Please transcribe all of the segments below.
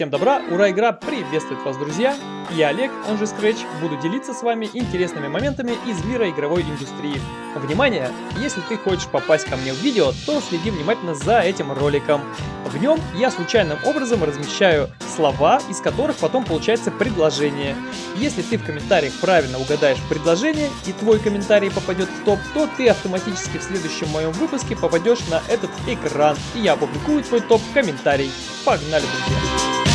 Всем добра, ура, игра приветствует вас, друзья! Я Олег, он же Scratch, буду делиться с вами интересными моментами из мира игровой индустрии. Внимание! Если ты хочешь попасть ко мне в видео, то следи внимательно за этим роликом. В нем я случайным образом размещаю слова, из которых потом получается предложение. Если ты в комментариях правильно угадаешь предложение и твой комментарий попадет в топ, то ты автоматически в следующем моем выпуске попадешь на этот экран, и я опубликую твой топ-комментарий. Погнали, друзья!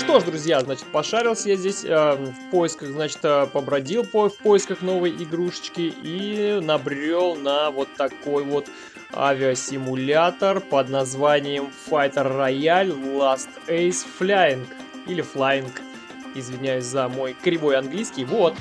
Что ж, друзья, значит, пошарился я здесь э, в поисках, значит, э, побродил по, в поисках новой игрушечки и набрел на вот такой вот авиасимулятор под названием Fighter Royale Last Ace Flying или Flying. Извиняюсь за мой кривой английский. Вот,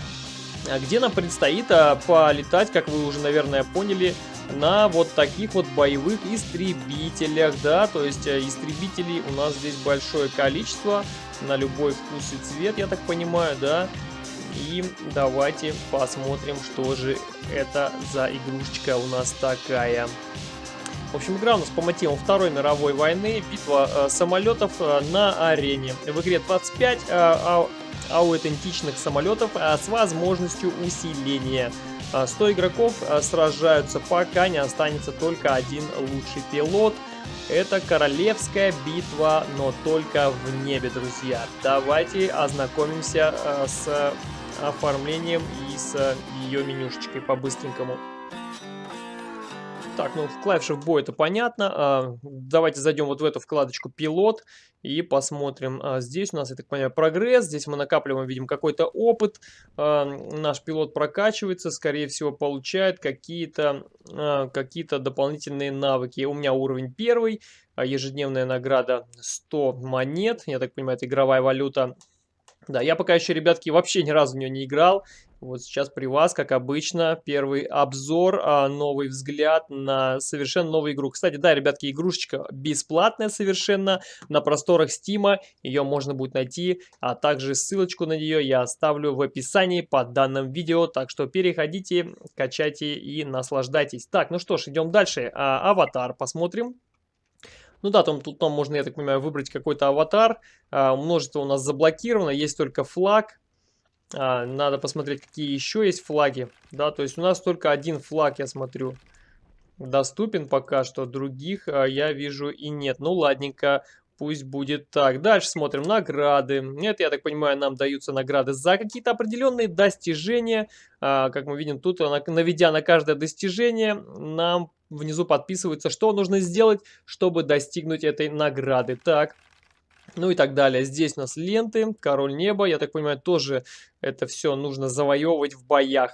где нам предстоит а, полетать, как вы уже, наверное, поняли, на вот таких вот боевых истребителях, да, то есть э, истребителей у нас здесь большое количество, на любой вкус и цвет, я так понимаю, да, и давайте посмотрим, что же это за игрушечка у нас такая. В общем, игра у нас по мотивам Второй мировой войны, битва э, самолетов э, на арене. В игре 25 э, аутентичных самолетов э, с возможностью усиления. 100 а, игроков а, сражаются, пока не останется только один лучший пилот. Это королевская битва, но только в небе, друзья. Давайте ознакомимся а, с оформлением и с ее менюшечкой по-быстренькому. Так, ну в клавишах бой это понятно. Давайте зайдем вот в эту вкладочку пилот и посмотрим. А, здесь у нас, я так понимаю, прогресс. Здесь мы накапливаем, видим, какой-то опыт. А, наш пилот прокачивается, скорее всего, получает какие-то какие дополнительные навыки. У меня уровень первый. Ежедневная награда 100 монет. Я так понимаю, это игровая валюта. Да, я пока еще, ребятки, вообще ни разу в нее не играл. Вот сейчас при вас, как обычно, первый обзор, а, новый взгляд на совершенно новую игру. Кстати, да, ребятки, игрушечка бесплатная совершенно на просторах Стима. Ее можно будет найти, а также ссылочку на нее я оставлю в описании под данным видео. Так что переходите, качайте и наслаждайтесь. Так, ну что ж, идем дальше. А, аватар посмотрим. Ну да, там, тут там можно, я так понимаю, выбрать какой-то аватар. А, множество у нас заблокировано, есть только флаг. А, надо посмотреть, какие еще есть флаги. Да, то есть у нас только один флаг, я смотрю, доступен пока что. Других а, я вижу и нет. Ну ладненько, пусть будет так. Дальше смотрим награды. Это, я так понимаю, нам даются награды за какие-то определенные достижения. А, как мы видим, тут, наведя на каждое достижение, нам внизу подписывается, что нужно сделать, чтобы достигнуть этой награды. Так, ну и так далее. Здесь у нас ленты, король неба, я так понимаю, тоже это все нужно завоевывать в боях.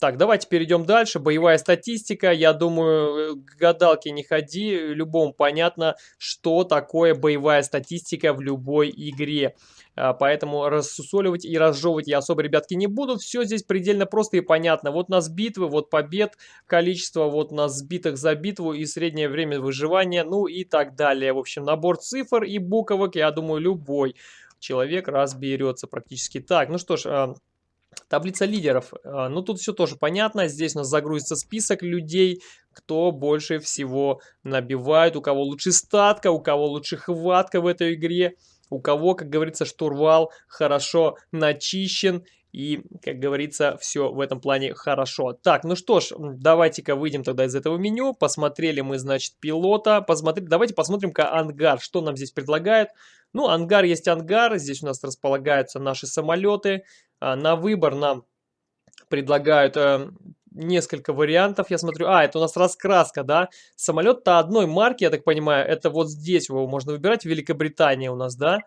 Так, давайте перейдем дальше. Боевая статистика. Я думаю, к гадалке не ходи. Любому понятно, что такое боевая статистика в любой игре. А, поэтому рассусоливать и разжевывать я особо, ребятки, не буду. Все здесь предельно просто и понятно. Вот у нас битвы, вот побед, количество вот у нас сбитых за битву и среднее время выживания, ну и так далее. В общем, набор цифр и буквок, я думаю, любой человек разберется практически. Так, ну что ж... А, таблица лидеров. А, ну, тут все тоже понятно. Здесь у нас загрузится список людей, кто больше всего набивает, у кого лучше статка, у кого лучше хватка в этой игре у кого, как говорится, штурвал хорошо начищен и, как говорится, все в этом плане хорошо. Так, ну что ж, давайте-ка выйдем тогда из этого меню. Посмотрели мы, значит, пилота. Посмотри, давайте посмотрим-ка ангар, что нам здесь предлагают. Ну, ангар есть ангар. Здесь у нас располагаются наши самолеты. А, на выбор нам предлагают э, несколько вариантов, я смотрю. А, это у нас раскраска, да? Самолет-то одной марки, я так понимаю, это вот здесь его можно выбирать, Великобритания у нас, да?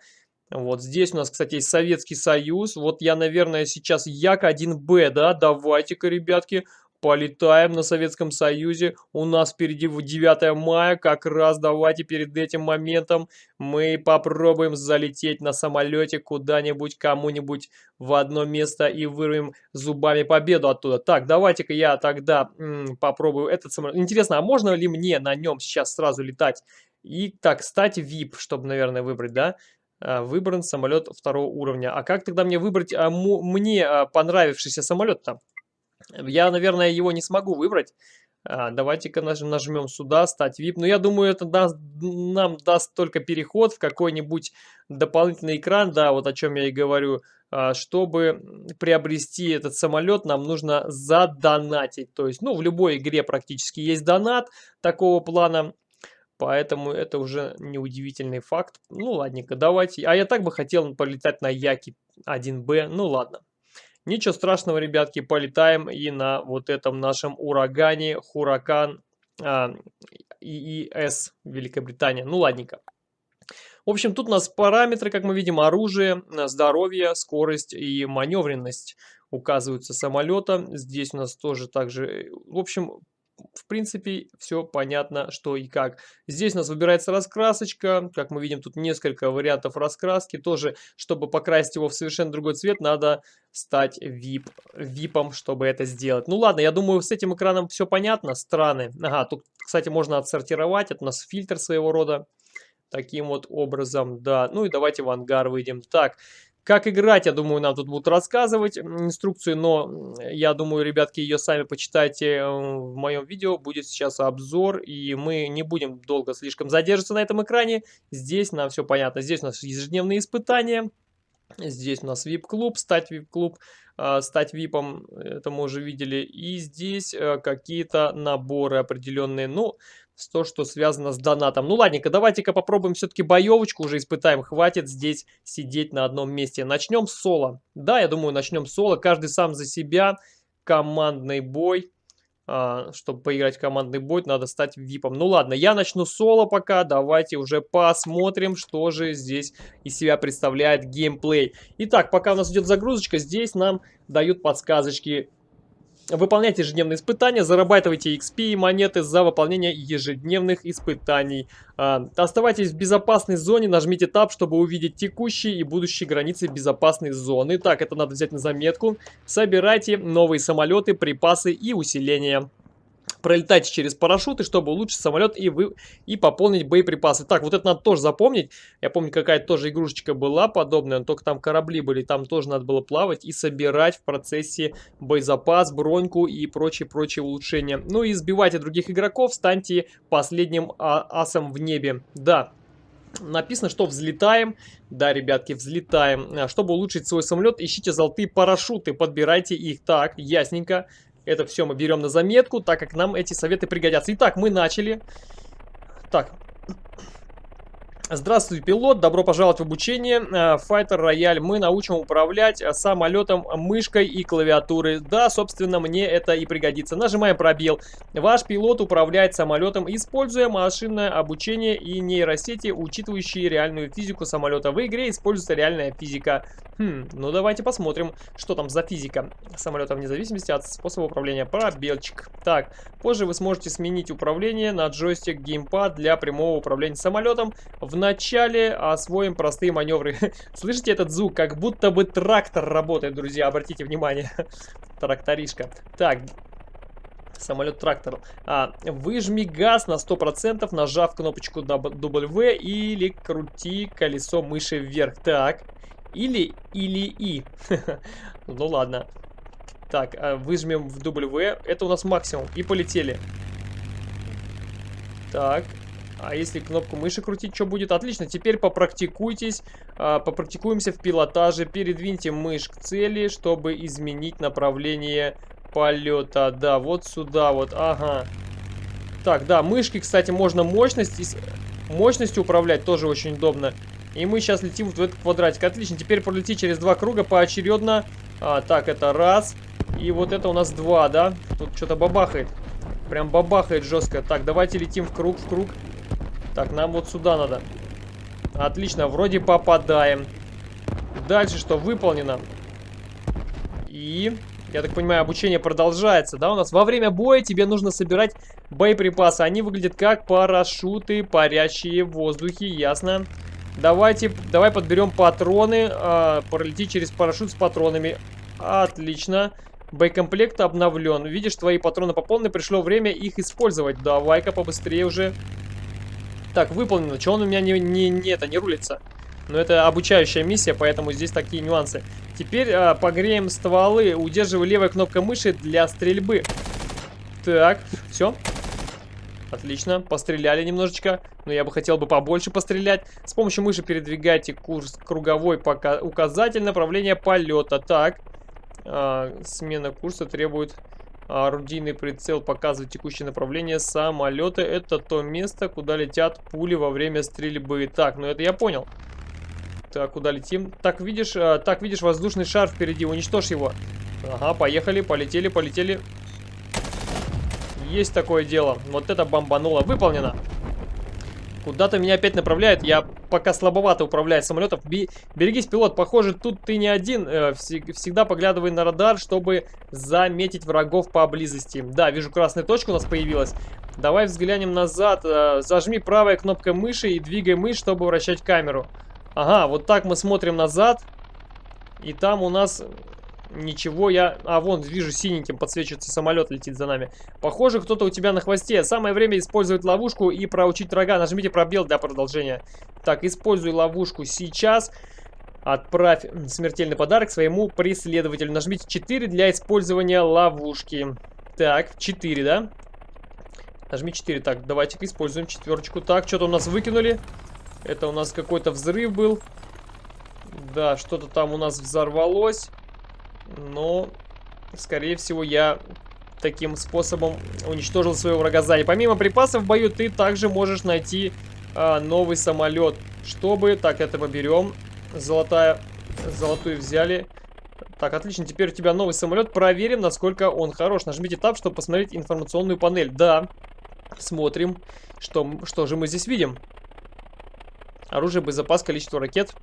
Вот здесь у нас, кстати, Советский Союз. Вот я, наверное, сейчас Як-1Б, да? Давайте-ка, ребятки, Полетаем на Советском Союзе. У нас впереди 9 мая. Как раз давайте перед этим моментом мы попробуем залететь на самолете куда-нибудь, кому-нибудь в одно место и вырвем зубами победу оттуда. Так, давайте-ка я тогда попробую этот самолет. Интересно, а можно ли мне на нем сейчас сразу летать? И так, кстати, VIP, чтобы, наверное, выбрать, да? А, выбран самолет второго уровня. А как тогда мне выбрать а, мне а, понравившийся самолет там? Я, наверное, его не смогу выбрать. А, Давайте-ка нажмем сюда, стать VIP. Но я думаю, это даст, нам даст только переход в какой-нибудь дополнительный экран, да, вот о чем я и говорю. А, чтобы приобрести этот самолет, нам нужно задонатить. То есть, ну, в любой игре практически есть донат такого плана. Поэтому это уже неудивительный факт. Ну, ладненько, давайте. А я так бы хотел полетать на Яки 1Б. Ну, ладно. Ничего страшного, ребятки, полетаем и на вот этом нашем урагане, Хуракан а, ИИС Великобритания. Ну, ладненько. В общем, тут у нас параметры, как мы видим, оружие, здоровье, скорость и маневренность указываются самолета. Здесь у нас тоже также, в общем, в принципе, все понятно, что и как. Здесь у нас выбирается раскрасочка. Как мы видим, тут несколько вариантов раскраски. Тоже, чтобы покрасить его в совершенно другой цвет, надо стать VIP, випом, чтобы это сделать. Ну ладно, я думаю, с этим экраном все понятно. Страны. Ага, тут, кстати, можно отсортировать. Это у нас фильтр своего рода. Таким вот образом, да. Ну и давайте в ангар выйдем. Так, как играть, я думаю, нам тут будут рассказывать инструкцию, но я думаю, ребятки, ее сами почитайте э, в моем видео. Будет сейчас обзор, и мы не будем долго слишком задерживаться на этом экране. Здесь нам все понятно. Здесь у нас ежедневные испытания. Здесь у нас VIP-клуб, стать VIP-клуб, э, стать VIP-ом, это мы уже видели. И здесь э, какие-то наборы определенные. Ну, то, что связано с донатом. Ну ладненько, давайте-ка попробуем все-таки боевочку уже испытаем. Хватит здесь сидеть на одном месте. Начнем с соло. Да, я думаю, начнем с соло. Каждый сам за себя. Командный бой. А, чтобы поиграть в командный бой, надо стать випом. Ну ладно, я начну соло пока. Давайте уже посмотрим, что же здесь из себя представляет геймплей. Итак, пока у нас идет загрузочка, здесь нам дают подсказочки Выполняйте ежедневные испытания, зарабатывайте XP и монеты за выполнение ежедневных испытаний. А, оставайтесь в безопасной зоне, нажмите Tab, чтобы увидеть текущие и будущие границы безопасной зоны. Так, это надо взять на заметку. Собирайте новые самолеты, припасы и усиления пролетайте через парашюты, чтобы улучшить самолет и, вы, и пополнить боеприпасы. Так, вот это надо тоже запомнить. Я помню, какая-то тоже игрушечка была подобная, но только там корабли были. Там тоже надо было плавать и собирать в процессе боезапас, броньку и прочие-прочие улучшения. Ну и сбивайте других игроков, станьте последним а асом в небе. Да, Написано, что взлетаем. Да, ребятки, взлетаем. А, чтобы улучшить свой самолет, ищите золотые парашюты, подбирайте их. Так, ясненько. Это все мы берем на заметку, так как нам эти советы пригодятся. Итак, мы начали. Так, Здравствуй, пилот, добро пожаловать в обучение. Fighter Royale мы научим управлять самолетом мышкой и клавиатурой. Да, собственно, мне это и пригодится. Нажимаем пробел. Ваш пилот управляет самолетом, используя машинное обучение и нейросети, учитывающие реальную физику самолета. В игре используется реальная физика. Хм, ну давайте посмотрим, что там за физика самолета вне зависимости от способа управления. Пробелчик. Так, позже вы сможете сменить управление на джойстик геймпад для прямого управления самолетом в Вначале освоим простые маневры. Слышите этот звук? Как будто бы трактор работает, друзья. Обратите внимание. Тракторишка. Так, самолет-трактор. А, выжми газ на 100%, нажав кнопочку W или крути колесо мыши вверх. Так, или, или и. ну ладно. Так, а, выжмем в W. Это у нас максимум. И полетели. Так, а если кнопку мыши крутить, что будет? Отлично, теперь попрактикуйтесь, э, попрактикуемся в пилотаже. Передвиньте мышь к цели, чтобы изменить направление полета. Да, вот сюда вот, ага. Так, да, мышки, кстати, можно мощность, мощностью управлять, тоже очень удобно. И мы сейчас летим в этот квадратик. Отлично, теперь пролети через два круга поочередно. А, так, это раз. И вот это у нас два, да? Тут что-то бабахает. Прям бабахает жестко. Так, давайте летим в круг, в круг. Так, нам вот сюда надо. Отлично, вроде попадаем. Дальше что? Выполнено. И, я так понимаю, обучение продолжается, да, у нас? Во время боя тебе нужно собирать боеприпасы. Они выглядят как парашюты, парящие в воздухе, ясно. Давайте, давай подберем патроны, э, пролети через парашют с патронами. Отлично. Боекомплект обновлен. Видишь, твои патроны пополнены, пришло время их использовать. Давай-ка побыстрее уже так, выполнено. Чего он у меня не, не, не, это, не рулится? Но это обучающая миссия, поэтому здесь такие нюансы. Теперь а, погреем стволы. Удерживай левой кнопкой мыши для стрельбы. Так, все. Отлично, постреляли немножечко, но я бы хотел бы побольше пострелять. С помощью мыши передвигайте курс круговой пока указатель направления полета. Так, а, смена курса требует орудийный прицел, показывает текущее направление самолета. Это то место, куда летят пули во время стрельбы. Так, ну это я понял. Так, куда летим? Так, видишь, а, так, видишь воздушный шар впереди, уничтожь его. Ага, поехали, полетели, полетели. Есть такое дело. Вот это бомбануло. Выполнено. Куда-то меня опять направляет. Я пока слабовато управляю самолетом. Берегись, пилот. Похоже, тут ты не один. Э, всегда поглядывай на радар, чтобы заметить врагов поблизости. Да, вижу красная точка у нас появилась. Давай взглянем назад. Э, зажми правой кнопкой мыши и двигай мышь, чтобы вращать камеру. Ага, вот так мы смотрим назад. И там у нас Ничего, я... А, вон, вижу, синеньким подсвечивается самолет, летит за нами. Похоже, кто-то у тебя на хвосте. Самое время использовать ловушку и проучить врага. Нажмите пробел для продолжения. Так, используй ловушку сейчас. Отправь смертельный подарок своему преследователю. Нажмите 4 для использования ловушки. Так, 4, да? Нажми 4. Так, давайте-ка используем четверочку. Так, что-то у нас выкинули. Это у нас какой-то взрыв был. Да, что-то там у нас взорвалось. Но, скорее всего, я таким способом уничтожил своего врага сзади. Помимо припасов в бою, ты также можешь найти а, новый самолет. Чтобы... Так, это мы берем. Золотая... Золотую взяли. Так, отлично. Теперь у тебя новый самолет. Проверим, насколько он хорош. Нажмите Tab, чтобы посмотреть информационную панель. Да. Смотрим. Что, что же мы здесь видим? Оружие, боезапас, количество ракет.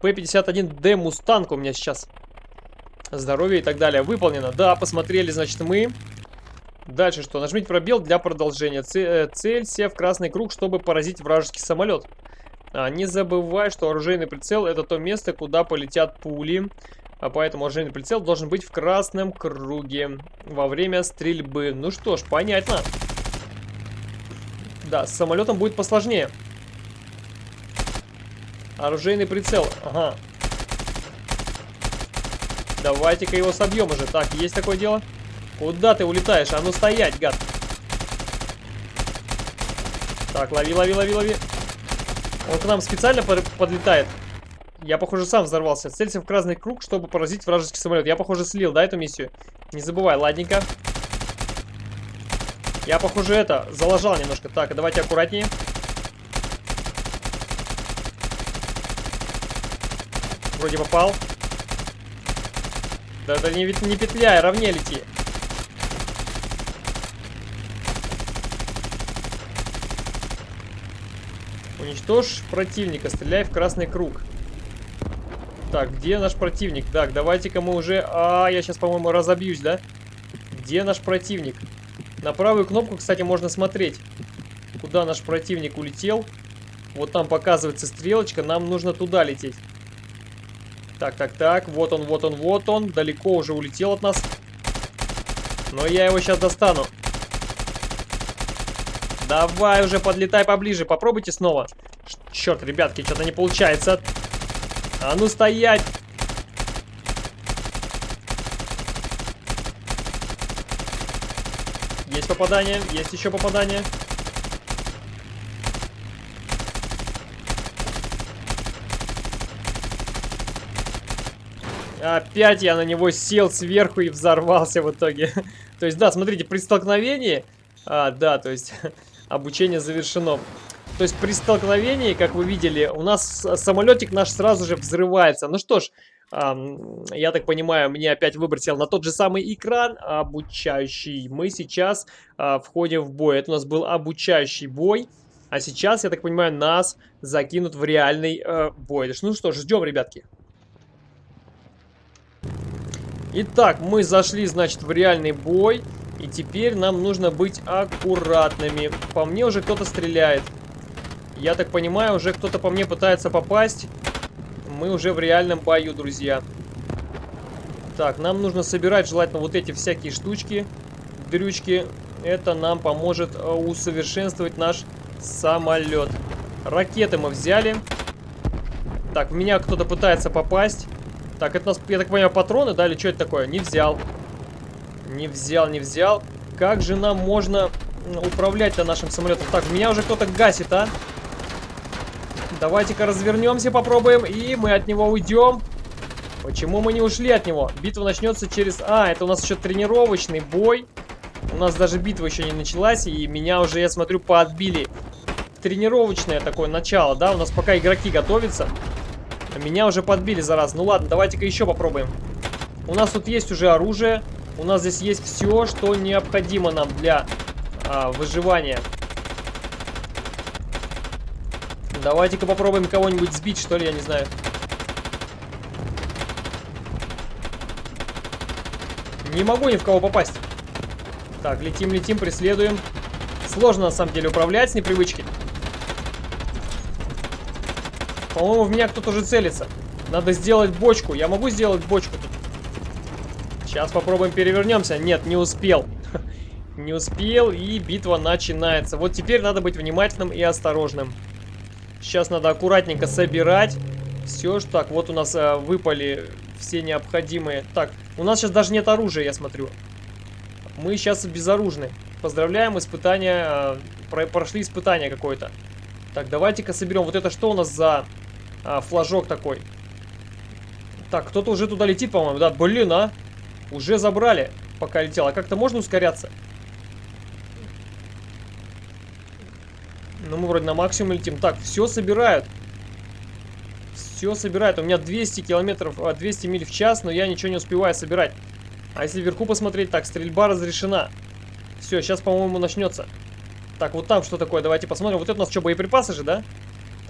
P-51D Mustang у меня сейчас здоровье и так далее. Выполнено. Да, посмотрели, значит, мы. Дальше что? Нажмите пробел для продолжения. Э, целься в красный круг, чтобы поразить вражеский самолет. А, не забывай, что оружейный прицел это то место, куда полетят пули. А поэтому оружейный прицел должен быть в красном круге во время стрельбы. Ну что ж, понятно. Да, с самолетом будет посложнее. Оружейный прицел. Ага. Давайте-ка его собьем уже. Так, есть такое дело? Куда ты улетаешь? А ну стоять, гад. Так, лови, лови, лови, лови. Он к нам специально подлетает. Я, похоже, сам взорвался. Целься в красный круг, чтобы поразить вражеский самолет. Я, похоже, слил, да, эту миссию? Не забывай, ладненько. Я, похоже, это, залажал немножко. Так, давайте аккуратнее. Вроде попал. Да да не, не петляй, ровнее лети. Уничтожь противника, стреляй в красный круг. Так, где наш противник? Так, давайте-ка мы уже... А, я сейчас, по-моему, разобьюсь, да? Где наш противник? На правую кнопку, кстати, можно смотреть, куда наш противник улетел. Вот там показывается стрелочка, нам нужно туда лететь. Так, так, так. Вот он, вот он, вот он. Далеко уже улетел от нас. Но я его сейчас достану. Давай уже подлетай поближе. Попробуйте снова. Черт, ребятки, что-то не получается. А ну стоять! Есть попадание, есть еще попадание. Опять я на него сел сверху и взорвался в итоге. то есть, да, смотрите, при столкновении... А, да, то есть, обучение завершено. То есть, при столкновении, как вы видели, у нас самолетик наш сразу же взрывается. Ну что ж, я так понимаю, мне опять выбросил на тот же самый экран обучающий. Мы сейчас а, входим в бой. Это у нас был обучающий бой. А сейчас, я так понимаю, нас закинут в реальный э, бой. Ну что ж, ждем, ребятки. Итак, мы зашли, значит, в реальный бой. И теперь нам нужно быть аккуратными. По мне уже кто-то стреляет. Я так понимаю, уже кто-то по мне пытается попасть. Мы уже в реальном бою, друзья. Так, нам нужно собирать желательно вот эти всякие штучки, дрючки. Это нам поможет э, усовершенствовать наш самолет. Ракеты мы взяли. Так, в меня кто-то пытается попасть. Так, это у нас, я так понимаю, патроны, да, или что это такое? Не взял. Не взял, не взял. как же нам можно управлять-то нашим самолетом? Так, меня уже кто-то гасит, а? Давайте-ка развернемся, попробуем, и мы от него уйдем. Почему мы не ушли от него? Битва начнется через... А, это у нас еще тренировочный бой. У нас даже битва еще не началась, и меня уже, я смотрю, поотбили. Тренировочное такое начало, да? У нас пока игроки готовятся. Меня уже подбили за раз. Ну ладно, давайте-ка еще попробуем. У нас тут есть уже оружие. У нас здесь есть все, что необходимо нам для а, выживания. Давайте-ка попробуем кого-нибудь сбить, что ли, я не знаю. Не могу ни в кого попасть. Так, летим, летим, преследуем. Сложно, на самом деле, управлять с непривычки. По-моему, в меня кто-то уже целится. Надо сделать бочку. Я могу сделать бочку тут? Сейчас попробуем перевернемся. Нет, не успел. Не успел, и битва начинается. Вот теперь надо быть внимательным и осторожным. Сейчас надо аккуратненько собирать все. Так, вот у нас э, выпали все необходимые. Так, у нас сейчас даже нет оружия, я смотрю. Мы сейчас безоружны. Поздравляем, испытания, э, прошли испытание какое-то. Так, давайте-ка соберем. Вот это что у нас за а, флажок такой? Так, кто-то уже туда летит, по-моему. Да, блин, а. Уже забрали, пока летел. А как-то можно ускоряться? Ну, мы вроде на максимум летим. Так, все собирают. Все собирают. У меня 200 километров, 200 а, миль в час, но я ничего не успеваю собирать. А если вверху посмотреть, так, стрельба разрешена. Все, сейчас, по-моему, начнется. Так, вот там что такое, давайте посмотрим. Вот это у нас что, боеприпасы же, да?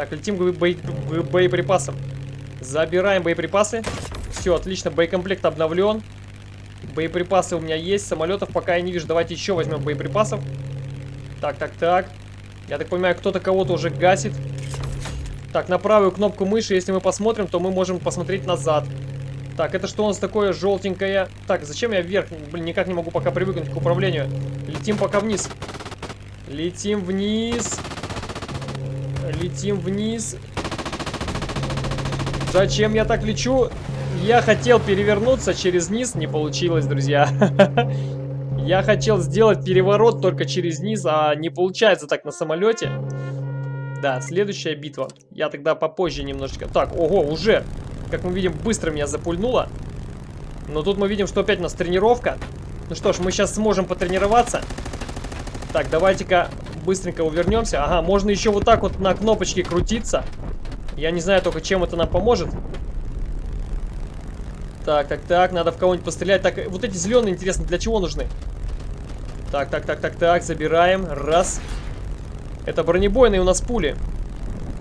Так, летим к, бо к боеприпасам. Забираем боеприпасы. Все, отлично, боекомплект обновлен. Боеприпасы у меня есть, самолетов пока я не вижу. Давайте еще возьмем боеприпасов. Так, так, так. Я так понимаю, кто-то кого-то уже гасит. Так, на правую кнопку мыши, если мы посмотрим, то мы можем посмотреть назад. Так, это что у нас такое желтенькое? Так, зачем я вверх? Блин, никак не могу пока привыкнуть к управлению. Летим пока вниз. Летим вниз. Летим вниз. Зачем я так лечу? Я хотел перевернуться через низ, не получилось, друзья. Я хотел сделать переворот только через низ, а не получается так на самолете. Да, следующая битва. Я тогда попозже немножечко... Так, ого, уже, как мы видим, быстро меня запульнуло. Но тут мы видим, что опять у нас тренировка. Ну что ж, мы сейчас сможем потренироваться. Так, давайте-ка быстренько увернемся. Ага, можно еще вот так вот на кнопочке крутиться. Я не знаю только, чем это нам поможет. Так, так, так, надо в кого-нибудь пострелять. Так, вот эти зеленые, интересно, для чего нужны? Так, так, так, так, так, забираем. Раз. Это бронебойные у нас пули.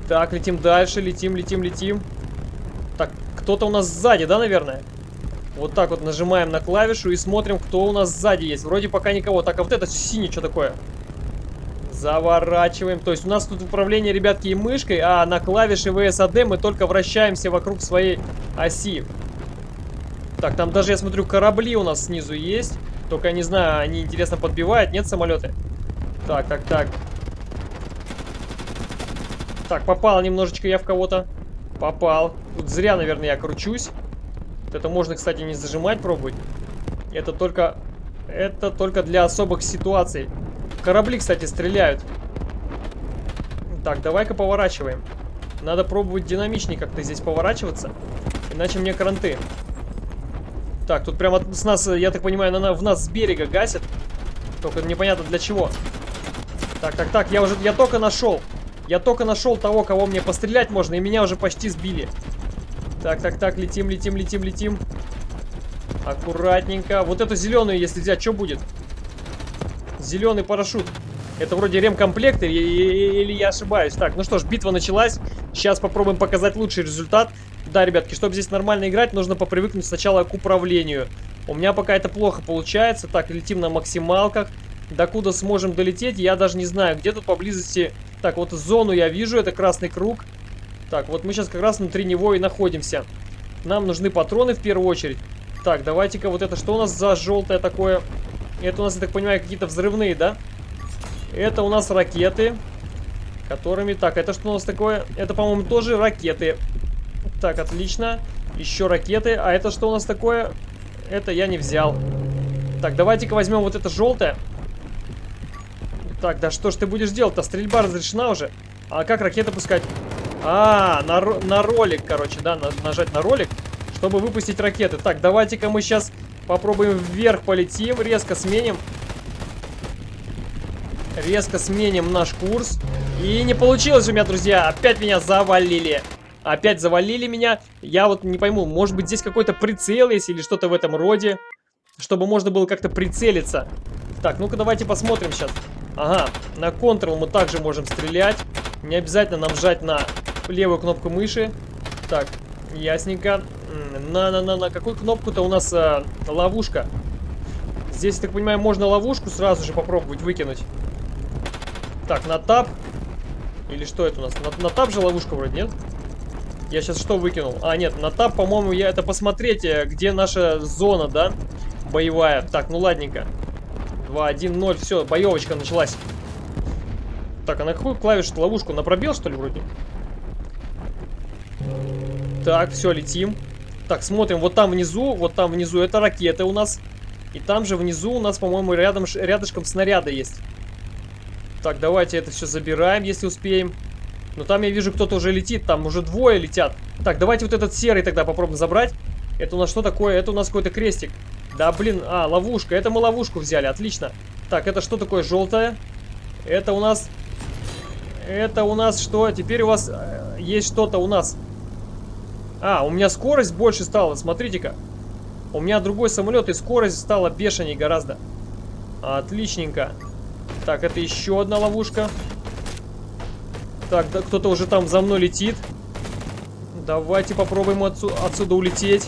Так, летим дальше, летим, летим, летим. Так, кто-то у нас сзади, да, наверное? Вот так вот нажимаем на клавишу и смотрим, кто у нас сзади есть. Вроде пока никого. Так, а вот это синий, что такое? Заворачиваем. То есть у нас тут управление, ребятки, и мышкой, а на клавише VSAD мы только вращаемся вокруг своей оси. Так, там даже, я смотрю, корабли у нас снизу есть. Только, не знаю, они, интересно, подбивают, нет, самолеты? Так, так, так. Так, попал немножечко я в кого-то. Попал. Тут зря, наверное, я кручусь. это можно, кстати, не зажимать, пробовать. Это только... Это только для особых ситуаций. Корабли, кстати, стреляют. Так, давай-ка поворачиваем. Надо пробовать динамичнее как-то здесь поворачиваться. Иначе мне кранты. Так, тут прямо с нас, я так понимаю, на, в нас с берега гасят. Только непонятно для чего. Так, так, так, я уже, я только нашел. Я только нашел того, кого мне пострелять можно, и меня уже почти сбили. Так, так, так, летим, летим, летим, летим. Аккуратненько. Вот эту зеленую, если взять, что будет? Зеленый парашют. Это вроде ремкомплект или, или я ошибаюсь? Так, ну что ж, битва началась. Сейчас попробуем показать лучший результат. Да, ребятки, чтобы здесь нормально играть, нужно попривыкнуть сначала к управлению. У меня пока это плохо получается. Так, летим на максималках. Докуда сможем долететь, я даже не знаю. Где тут поблизости... Так, вот зону я вижу, это красный круг. Так, вот мы сейчас как раз внутри него и находимся. Нам нужны патроны в первую очередь. Так, давайте-ка вот это, что у нас за желтое такое? Это у нас, я так понимаю, какие-то взрывные, да? Это у нас ракеты, которыми... Так, это что у нас такое? Это, по-моему, тоже ракеты. Так, отлично. Еще ракеты. А это что у нас такое? Это я не взял. Так, давайте-ка возьмем вот это желтое. Так, да что ж ты будешь делать-то? Стрельба разрешена уже. А как ракеты пускать? А, на, на ролик, короче, да, на, нажать на ролик, чтобы выпустить ракеты. Так, давайте-ка мы сейчас попробуем вверх полетим, резко сменим. Резко сменим наш курс. И не получилось у меня, друзья. Опять меня завалили. Опять завалили меня. Я вот не пойму, может быть здесь какой-то прицел есть или что-то в этом роде. Чтобы можно было как-то прицелиться. Так, ну-ка давайте посмотрим сейчас. Ага, на Ctrl мы также можем стрелять. Не обязательно нам жать на левую кнопку мыши. Так, ясненько. На-на-на, на какую кнопку-то у нас а, ловушка? Здесь, так понимаю, можно ловушку сразу же попробовать выкинуть. Так, на тап. Или что это у нас? На, на тап же ловушка вроде, нет? Я сейчас что выкинул? А, нет, на тап, по-моему, я это посмотреть, э, где наша зона, да? Боевая. Так, ну ладненько. 2, 1, 0, все, боевочка началась. Так, а на какую клавишу ловушку? На пробел, что ли, вроде? Так, все, летим. Так, смотрим, вот там внизу, вот там внизу это ракеты у нас. И там же внизу у нас, по-моему, рядом, рядышком снаряды есть. Так, давайте это все забираем, если успеем. Но там я вижу, кто-то уже летит, там уже двое летят. Так, давайте вот этот серый тогда попробуем забрать. Это у нас что такое? Это у нас какой-то крестик. Да, блин, а, ловушка. Это мы ловушку взяли, отлично. Так, это что такое желтое? Это у нас... Это у нас что? Теперь у вас э, есть что-то у нас. А, у меня скорость больше стала, смотрите-ка. У меня другой самолет, и скорость стала бешеней гораздо. Отличненько. Так, это еще одна ловушка. Так, да, кто-то уже там за мной летит. Давайте попробуем отсюда, отсюда улететь.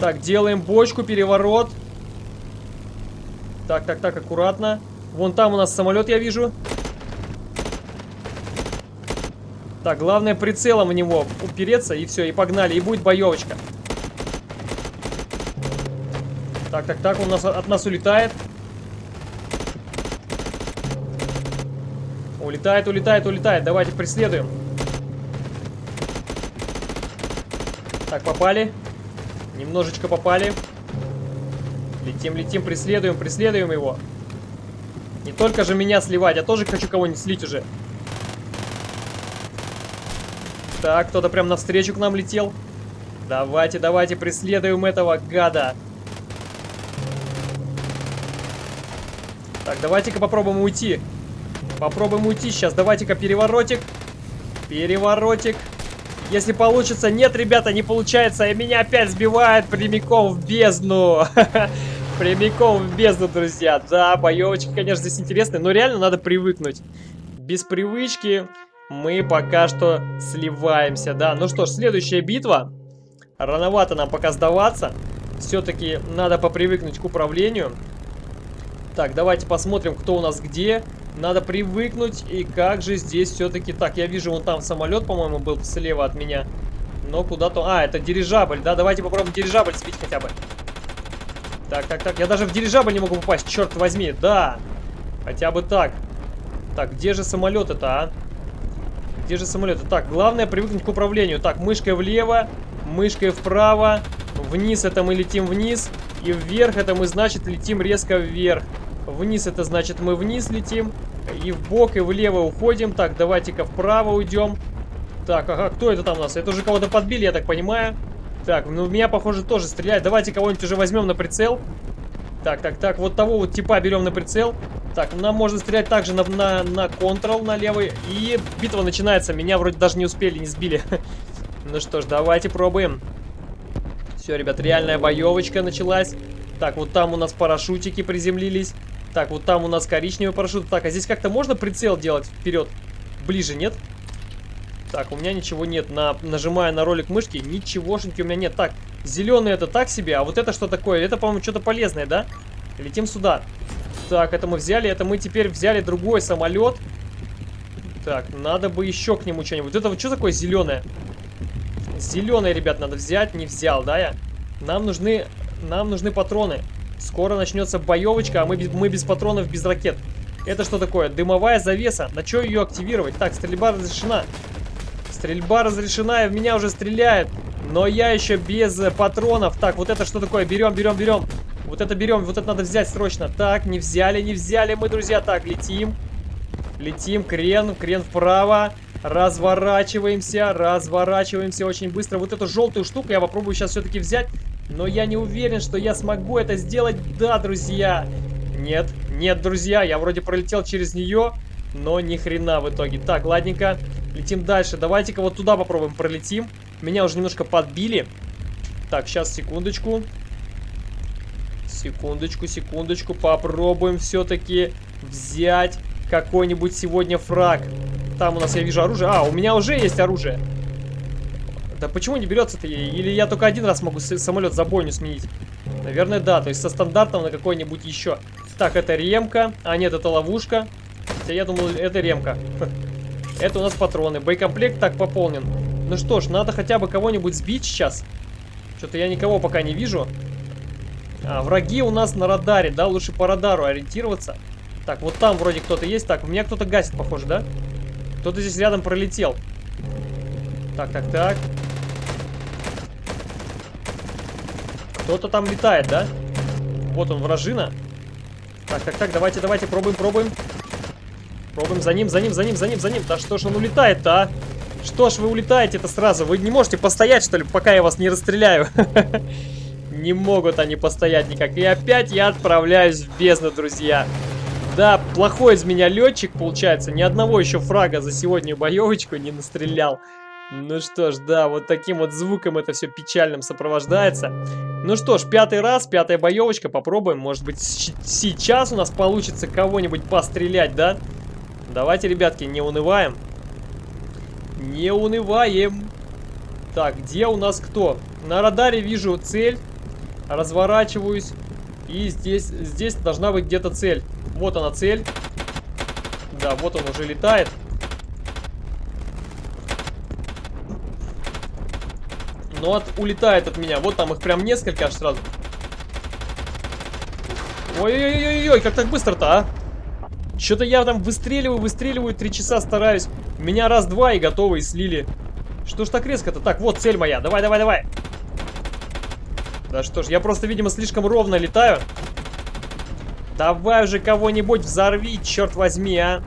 Так, делаем бочку, переворот. Так, так, так, аккуратно. Вон там у нас самолет, я вижу. Так, главное прицелом в него упереться, и все, и погнали. И будет боевочка. Так, так, так, он нас, от нас улетает. Улетает, улетает, улетает. Давайте преследуем. Так, попали. Немножечко попали. Летим, летим, преследуем, преследуем его. Не только же меня сливать, я тоже хочу кого-нибудь слить уже. Так, кто-то прям навстречу к нам летел. Давайте, давайте, преследуем этого гада. Так, давайте-ка попробуем уйти. Попробуем уйти сейчас. Давайте-ка переворотик. Переворотик. Если получится... Нет, ребята, не получается. И меня опять сбивает прямиком в бездну. Прямиком в бездну, друзья. Да, боевочки, конечно, здесь интересные, но реально надо привыкнуть. Без привычки мы пока что сливаемся, да. Ну что ж, следующая битва. Рановато нам пока сдаваться. Все-таки надо попривыкнуть к управлению. Так, давайте посмотрим, кто у нас где. Надо привыкнуть. И как же здесь все-таки... Так, я вижу, вон там самолет, по-моему, был слева от меня. Но куда-то... А, это дирижабль, да? Давайте попробуем дирижабль сбить хотя бы. Так, так, так. Я даже в дирижабль не могу попасть, черт возьми. Да. Хотя бы так. Так, где же самолет это, а? Где же самолет? Так, главное привыкнуть к управлению. Так, мышкой влево, мышкой вправо. Вниз это мы летим вниз. И вверх это мы, значит, летим резко вверх. Вниз это значит мы вниз летим. И в бок, и влево уходим. Так, давайте-ка вправо уйдем. Так, ага, кто это там у нас? Это уже кого-то подбили, я так понимаю. Так, ну меня, похоже, тоже стреляют. Давайте кого-нибудь уже возьмем на прицел. Так, так, так, вот того вот типа берем на прицел. Так, нам можно стрелять также на, на, на Ctrl, на левый. И битва начинается. Меня вроде даже не успели, не сбили. Ну что ж, давайте пробуем. Все, ребят, реальная боевочка началась. Так, вот там у нас парашютики приземлились. Так, вот там у нас коричневый парашют. Так, а здесь как-то можно прицел делать вперед? Ближе, нет? Так, у меня ничего нет. На, нажимая на ролик мышки, ничегошеньки у меня нет. Так, зеленый это так себе, а вот это что такое? Это, по-моему, что-то полезное, да? Летим сюда. Так, это мы взяли. Это мы теперь взяли другой самолет. Так, надо бы еще к нему что-нибудь. Это вот что такое зеленое? Зеленое, ребят, надо взять. Не взял, да, я? Нам нужны, нам нужны патроны. Скоро начнется боевочка, а мы, мы без патронов, без ракет. Это что такое? Дымовая завеса. На что ее активировать? Так, стрельба разрешена. Стрельба разрешена, и в меня уже стреляют. Но я еще без патронов. Так, вот это что такое? Берем, берем, берем. Вот это берем, вот это надо взять срочно. Так, не взяли, не взяли мы, друзья. Так, летим. Летим, крен, крен вправо. Разворачиваемся, разворачиваемся очень быстро. Вот эту желтую штуку я попробую сейчас все-таки взять. Но я не уверен, что я смогу это сделать. Да, друзья. Нет, нет, друзья, я вроде пролетел через нее, но ни хрена в итоге. Так, ладненько, летим дальше. Давайте-ка вот туда попробуем пролетим. Меня уже немножко подбили. Так, сейчас, секундочку. Секундочку, секундочку. Попробуем все-таки взять какой-нибудь сегодня фраг. Там у нас, я вижу, оружие. А, у меня уже есть оружие. Да почему не берется-то? Или я только один раз могу самолет за бойню сменить? Наверное, да. То есть со стандартом на какой-нибудь еще. Так, это ремка. А, нет, это ловушка. Хотя я думал, это ремка. Это у нас патроны. Боекомплект так пополнен. Ну что ж, надо хотя бы кого-нибудь сбить сейчас. Что-то я никого пока не вижу. А, враги у нас на радаре, да? Лучше по радару ориентироваться. Так, вот там вроде кто-то есть. Так, у меня кто-то гасит, похоже, да? Кто-то здесь рядом пролетел. Так, так, так. Кто-то там летает, да? Вот он, вражина. Так, так, так, давайте, давайте, пробуем, пробуем. Пробуем за ним, за ним, за ним, за ним, за ним. Да что ж он улетает-то, а? Что ж вы улетаете-то сразу? Вы не можете постоять, что ли, пока я вас не расстреляю? Не могут они постоять никак. И опять я отправляюсь в бездну, друзья. Да, плохой из меня летчик, получается. Ни одного еще фрага за сегодня боевочку не настрелял. Ну что ж, да, вот таким вот звуком это все печальным сопровождается. Ну что ж, пятый раз, пятая боевочка, попробуем. Может быть, сейчас у нас получится кого-нибудь пострелять, да? Давайте, ребятки, не унываем. Не унываем. Так, где у нас кто? На радаре вижу цель. Разворачиваюсь. И здесь, здесь должна быть где-то цель. Вот она цель. Да, вот он уже летает. Но от, улетает от меня. Вот там их прям несколько аж сразу. Ой-ой-ой-ой, как так быстро-то, а? Что-то я там выстреливаю, выстреливаю, три часа стараюсь. Меня раз-два и готово, и слили. Что ж так резко-то? Так, вот цель моя. Давай, давай, давай. Да что ж, я просто, видимо, слишком ровно летаю. Давай уже кого-нибудь взорви, черт возьми, а.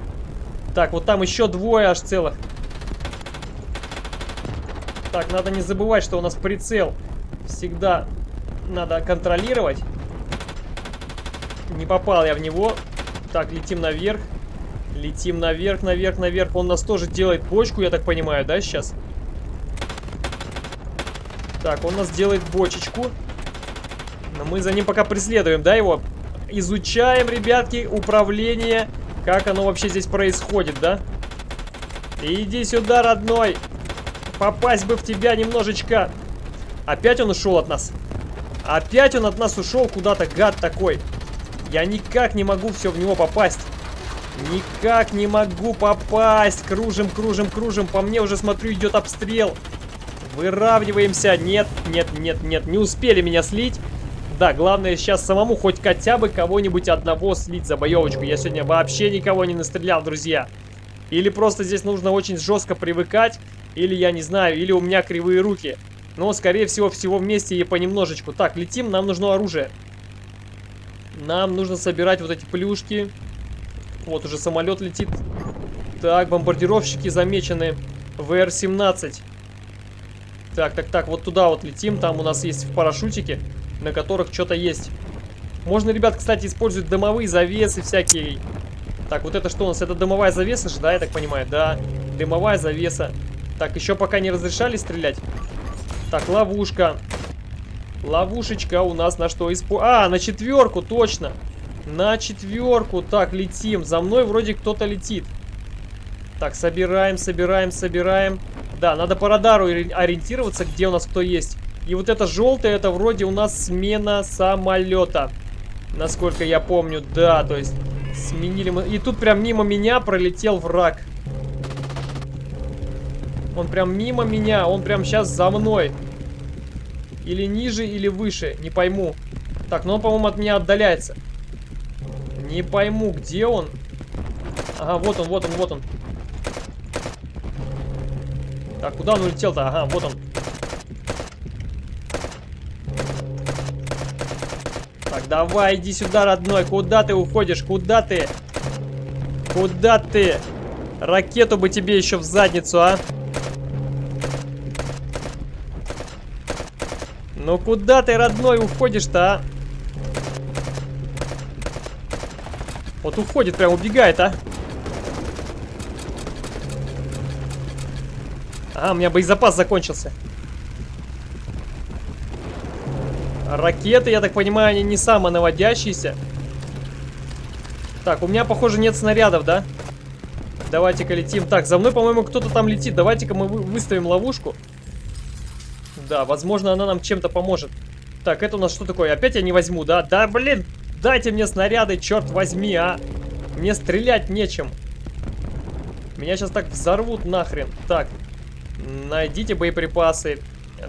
Так, вот там еще двое аж целых. Так, надо не забывать, что у нас прицел всегда надо контролировать. Не попал я в него. Так, летим наверх. Летим наверх, наверх, наверх. Он нас тоже делает бочку, я так понимаю, да, сейчас? Так, он нас делает бочечку. Но мы за ним пока преследуем, да, его? Изучаем, ребятки, управление. Как оно вообще здесь происходит, да? Иди сюда, родной. Попасть бы в тебя немножечко. Опять он ушел от нас. Опять он от нас ушел куда-то, гад такой. Я никак не могу все в него попасть. Никак не могу попасть. Кружим, кружим, кружим. По мне уже, смотрю, идет обстрел. Выравниваемся. Нет, нет, нет, нет. Не успели меня слить. Да, главное сейчас самому хоть хотя бы кого-нибудь одного слить за боевочку. Я сегодня вообще никого не настрелял, друзья. Или просто здесь нужно очень жестко привыкать. Или я не знаю, или у меня кривые руки. Но, скорее всего, всего вместе и понемножечку. Так, летим, нам нужно оружие. Нам нужно собирать вот эти плюшки. Вот уже самолет летит. Так, бомбардировщики замечены. ВР-17. Так, так, так, вот туда вот летим. Там у нас есть в парашютике, на которых что-то есть. Можно, ребят, кстати, использовать дымовые завесы всякие. Так, вот это что у нас? Это дымовая завеса же, да, я так понимаю? Да, дымовая завеса. Так, еще пока не разрешали стрелять. Так, ловушка. Ловушечка у нас на что испо... А, на четверку, точно. На четверку. Так, летим. За мной вроде кто-то летит. Так, собираем, собираем, собираем. Да, надо по радару ориентироваться, где у нас кто есть. И вот это желтое, это вроде у нас смена самолета. Насколько я помню, да, то есть сменили мы... И тут прям мимо меня пролетел враг. Он прям мимо меня, он прям сейчас за мной. Или ниже, или выше, не пойму. Так, ну он, по-моему, от меня отдаляется. Не пойму, где он. Ага, вот он, вот он, вот он. Так, куда он улетел-то? Ага, вот он. Так, давай, иди сюда, родной. Куда ты уходишь? Куда ты? Куда ты? Ракету бы тебе еще в задницу, а? Ну куда ты, родной, уходишь-то, а? Вот уходит, прям убегает, а? А, у меня боезапас закончился. Ракеты, я так понимаю, они не самонаводящиеся. Так, у меня, похоже, нет снарядов, да? Давайте-ка летим. Так, за мной, по-моему, кто-то там летит. Давайте-ка мы выставим ловушку. Да, возможно, она нам чем-то поможет. Так, это у нас что такое? Опять я не возьму, да? Да, блин, дайте мне снаряды, черт возьми, а! Мне стрелять нечем. Меня сейчас так взорвут нахрен. Так, найдите боеприпасы.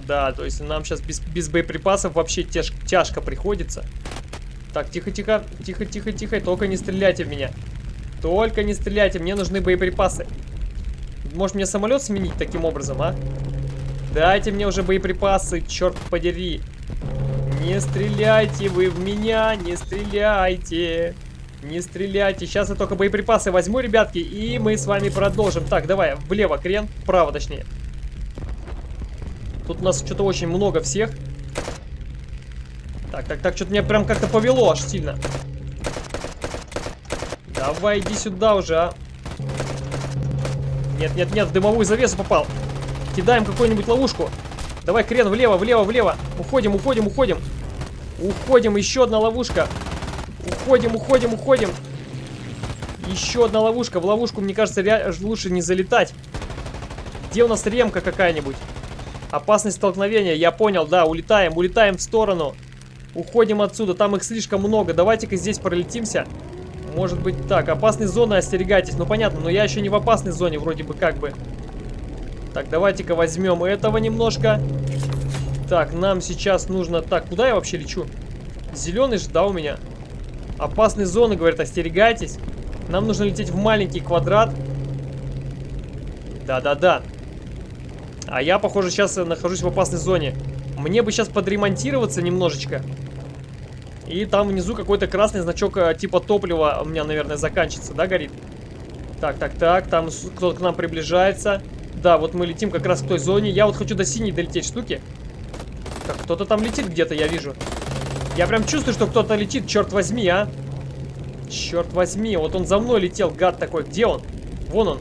Да, то есть нам сейчас без, без боеприпасов вообще тяж, тяжко приходится. Так, тихо-тихо, тихо-тихо-тихо, только не стреляйте в меня. Только не стреляйте, мне нужны боеприпасы. Может мне самолет сменить таким образом, а? Дайте мне уже боеприпасы, черт подери. Не стреляйте вы в меня, не стреляйте. Не стреляйте. Сейчас я только боеприпасы возьму, ребятки, и мы с вами продолжим. Так, давай, влево крен, вправо точнее. Тут у нас что-то очень много всех. Так, так, так, что-то меня прям как-то повело аж сильно. Давай, иди сюда уже, а. Нет, нет, нет, в дымовую завесу попал. Кидаем какую-нибудь ловушку. Давай, крен, влево, влево, влево. Уходим, уходим, уходим. Уходим, еще одна ловушка. Уходим, уходим, уходим. Еще одна ловушка. В ловушку, мне кажется, лучше не залетать. Где у нас ремка какая-нибудь? Опасность столкновения. Я понял, да, улетаем, улетаем в сторону. Уходим отсюда, там их слишком много. Давайте-ка здесь пролетимся. Может быть так, опасной зоны остерегайтесь. Ну понятно, но я еще не в опасной зоне вроде бы как бы. Так, давайте-ка возьмем этого немножко. Так, нам сейчас нужно... Так, куда я вообще лечу? Зеленый же, да, у меня? Опасные зоны, говорят, остерегайтесь. Нам нужно лететь в маленький квадрат. Да-да-да. А я, похоже, сейчас нахожусь в опасной зоне. Мне бы сейчас подремонтироваться немножечко. И там внизу какой-то красный значок э, типа топлива у меня, наверное, заканчивается, да, горит? Так, так, так, там кто-то к нам приближается. Да, вот мы летим как раз к той зоне. Я вот хочу до синей долететь штуки. Так, кто-то там летит где-то, я вижу. Я прям чувствую, что кто-то летит, черт возьми, а. Черт возьми, вот он за мной летел, гад такой. Где он? Вон он.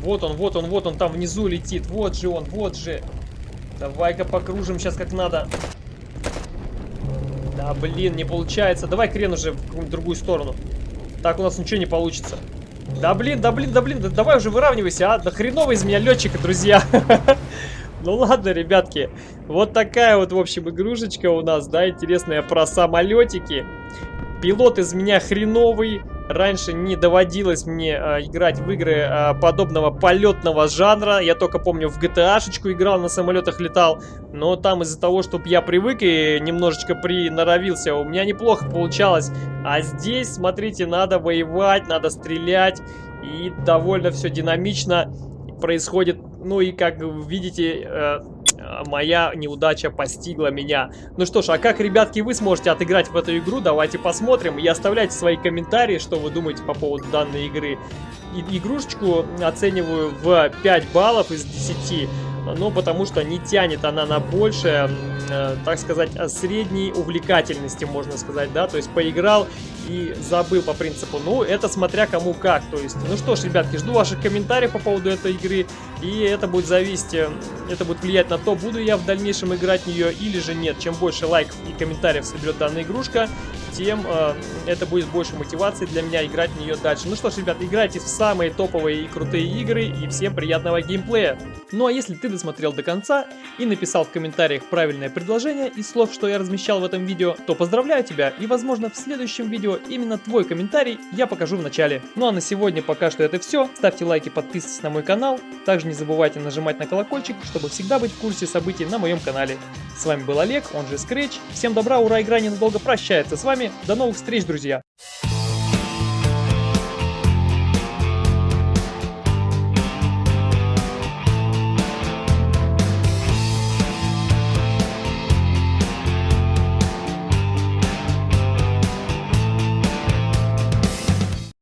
Вот он, вот он, вот он там внизу летит. Вот же он, вот же. Давай-ка покружим сейчас как надо. Да, блин, не получается. Давай крен уже в другую сторону. Так у нас ничего не получится. Да блин, да блин, да блин, да давай уже выравнивайся, а. Да хреново из меня летчика, друзья. Ну ладно, ребятки, вот такая вот, в общем, игрушечка у нас, да, интересная про самолетики. Пилот из меня хреновый, Раньше не доводилось мне э, играть в игры э, подобного полетного жанра. Я только помню в GTA-шечку играл, на самолетах летал. Но там из-за того, чтобы я привык и немножечко приноровился, у меня неплохо получалось. А здесь, смотрите, надо воевать, надо стрелять. И довольно все динамично происходит. Ну и как видите, э, моя неудача постигла меня. Ну что ж, а как, ребятки, вы сможете отыграть в эту игру? Давайте посмотрим и оставляйте свои комментарии, что вы думаете по поводу данной игры. И игрушечку оцениваю в 5 баллов из 10 ну, потому что не тянет она на большее, э, так сказать, средней увлекательности, можно сказать, да, то есть поиграл и забыл по принципу, ну, это смотря кому как, то есть, ну что ж, ребятки, жду ваших комментариев по поводу этой игры, и это будет зависеть, э, это будет влиять на то, буду я в дальнейшем играть в нее или же нет, чем больше лайков и комментариев соберет данная игрушка, тем э, это будет больше мотивации для меня играть в нее дальше. Ну что ж, ребят, играйте в самые топовые и крутые игры, и всем приятного геймплея. Ну а если ты досмотрел до конца и написал в комментариях правильное предложение из слов, что я размещал в этом видео, то поздравляю тебя, и возможно в следующем видео именно твой комментарий я покажу в начале. Ну а на сегодня пока что это все. Ставьте лайки, подписывайтесь на мой канал. Также не забывайте нажимать на колокольчик, чтобы всегда быть в курсе событий на моем канале. С вами был Олег, он же Scratch. Всем добра, ура, игра ненадолго прощается с вами. До новых встреч, друзья!